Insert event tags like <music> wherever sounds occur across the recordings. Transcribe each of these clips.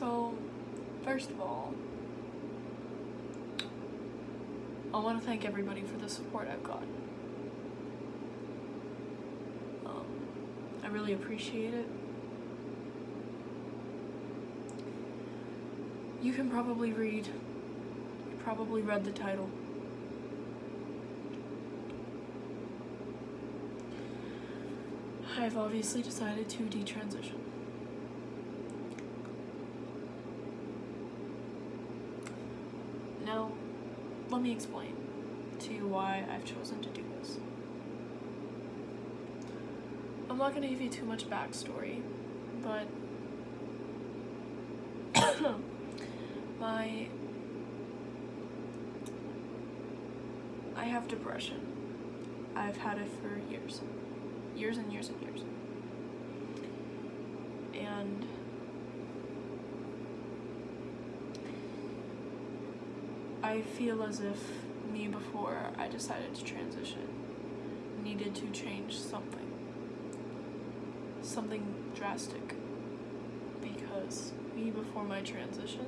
So, first of all, I want to thank everybody for the support I've gotten. Um, I really appreciate it. You can probably read, you probably read the title. I've obviously decided to detransition. Let me explain to you why I've chosen to do this. I'm not going to give you too much backstory, but <coughs> my I have depression. I've had it for years. Years and years and years. And I feel as if me before I decided to transition needed to change something. Something drastic. Because me before my transition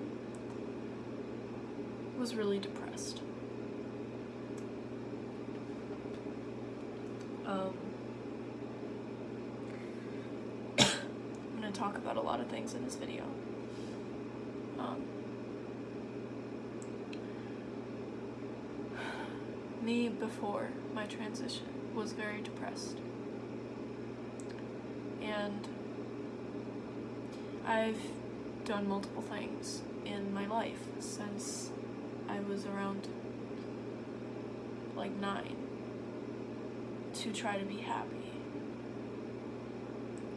was really depressed. Um, <coughs> I'm going to talk about a lot of things in this video. Um, me before my transition was very depressed. And I've done multiple things in my life since I was around like nine to try to be happy.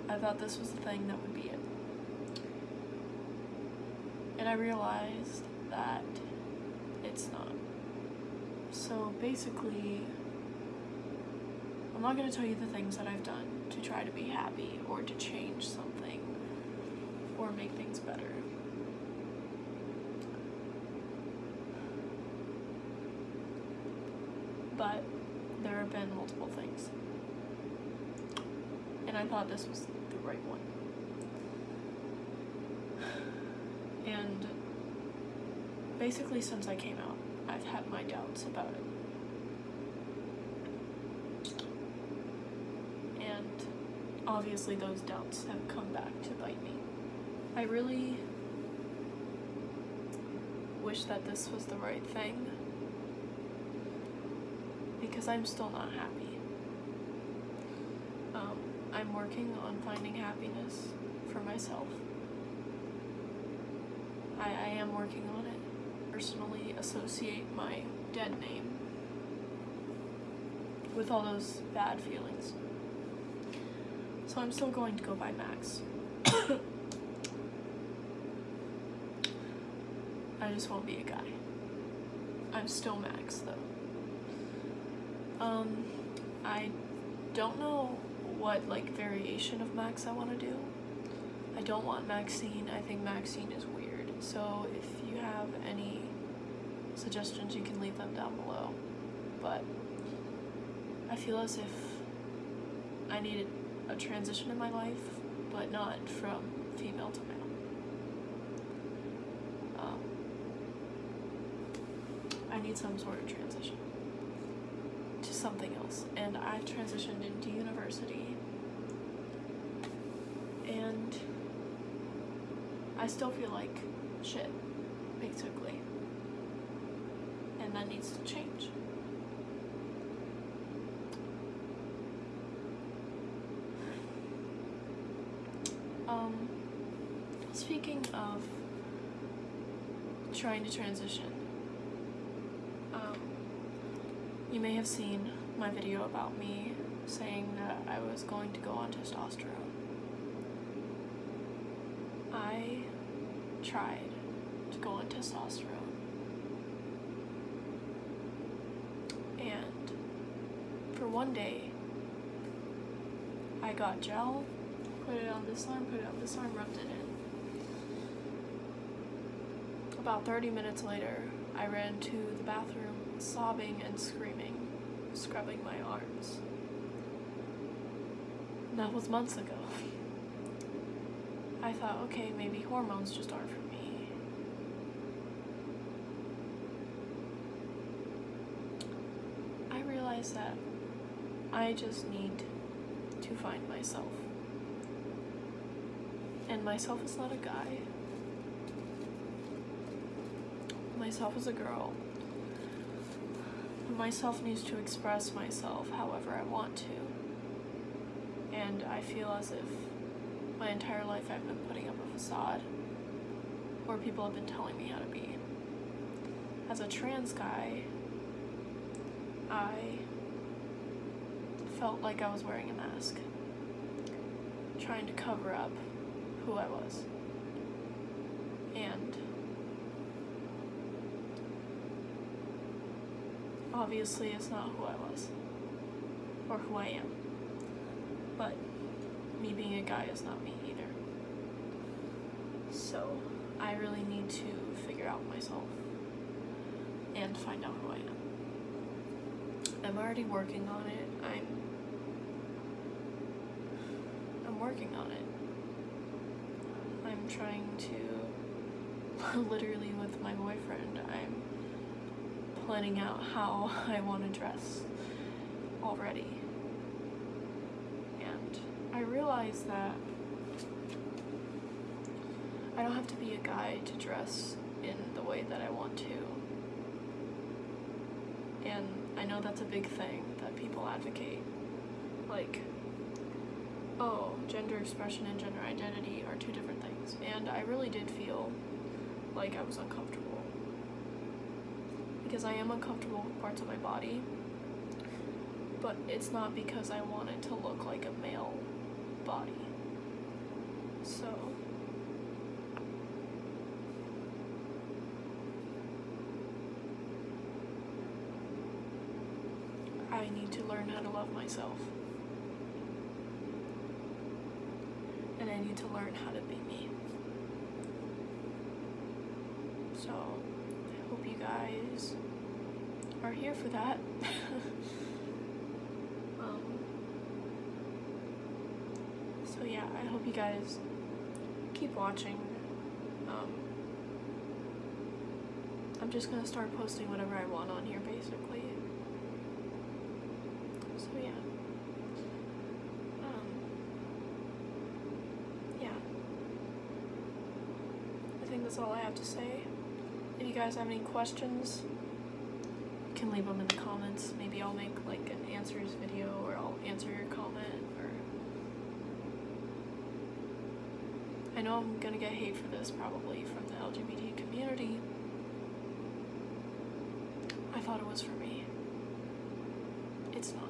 I thought this was the thing that would be it. And I realized that it's not. So basically, I'm not going to tell you the things that I've done to try to be happy or to change something or make things better. But there have been multiple things. And I thought this was the right one. <sighs> And basically since I came out, I've had my doubts about it. And obviously those doubts have come back to bite me. I really wish that this was the right thing because I'm still not happy. Um, I'm working on finding happiness for myself. I, I am working on it. Personally associate my dead name with all those bad feelings. So I'm still going to go by Max. <coughs> I just won't be a guy. I'm still Max though. Um, I don't know what like variation of Max I want to do. I don't want Maxine. I think Maxine is weird. So if you have suggestions, you can leave them down below. But I feel as if I needed a transition in my life, but not from female to male. Um, I need some sort of transition to something else. And I transitioned into university. And I still feel like shit, basically. That needs to change. Um, speaking of trying to transition, um, you may have seen my video about me saying that I was going to go on testosterone. I tried to go on testosterone. one day, I got gel, put it on this arm, put it on this arm, rubbed it in. About 30 minutes later, I ran to the bathroom sobbing and screaming, scrubbing my arms. That was months ago. I thought, okay, maybe hormones just aren't for me. I realized that I just need to find myself. And myself is not a guy. Myself is a girl. Myself needs to express myself however I want to. And I feel as if my entire life I've been putting up a facade where people have been telling me how to be. As a trans guy, I felt like I was wearing a mask, trying to cover up who I was. And obviously, it's not who I was or who I am. But me being a guy is not me either. So, I really need to figure out myself and find out who I am. I'm already working on it. I'm I'm working on it. I'm trying to <laughs> literally with my boyfriend, I'm planning out how <laughs> I want to dress already. And I realize that I don't have to be a guy to dress in the way that I want to. And I know that's a big thing that people advocate. Like, oh, gender expression and gender identity are two different things. And I really did feel like I was uncomfortable. Because I am uncomfortable with parts of my body. But it's not because I want it to look like a male body. So. I need to learn how to love myself. And I need to learn how to be me. So, I hope you guys are here for that. <laughs> um, so, yeah, I hope you guys keep watching. Um, I'm just gonna start posting whatever I want on here basically. So yeah. Um, yeah. I think that's all I have to say. If you guys have any questions, you can leave them in the comments. Maybe I'll make like an answers video or I'll answer your comment or I know I'm gonna get hate for this probably from the LGBT community. I thought it was for me. It's not.